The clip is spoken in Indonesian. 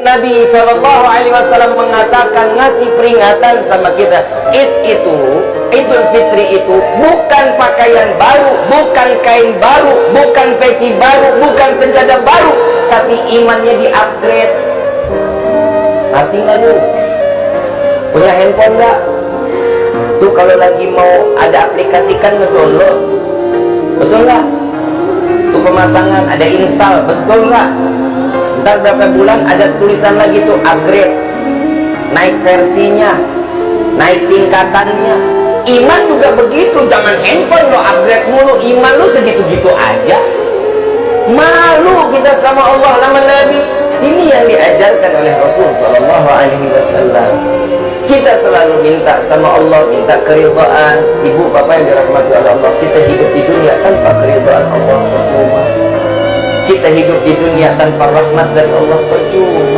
Nabi Shallallahu Alaihi Wasallam mengatakan ngasih peringatan sama kita. Id itu Idul Fitri itu bukan pakaian baru bukan kain baru bukan peci baru bukan senjata baru tapi imannya di upgrade. Arti nggak lu punya handphone nggak? Tuh kalau lagi mau ada aplikasikan ngedownload. Betul nggak? Tuh pemasangan ada install. Betul nggak ntar berapa bulan ada tulisan lagi tuh upgrade. Naik versinya naik tingkatannya. Iman juga begitu jangan handphone lo upgrade mulu. Iman lo segitu-gitu aja. Malu kita sama Allah nama Nabi. Ini yang diajarkan oleh Rasul Sallallahu Alaihi Wasallam. Kita selalu minta sama Allah minta keridhaan. Ibu bapak yang dirahmati Allah kita hidup di dunia tanpa keridhaan Allah kita hidup di dunia tanpa rahmat dari Allah. Percuma